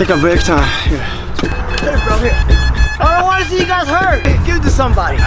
Take a break time. Here. Hey, bro, here. I don't want to see you guys hurt. Give it to somebody.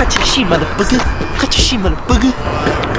Cut your shit, motherfucker. Cut your shit, motherfucker.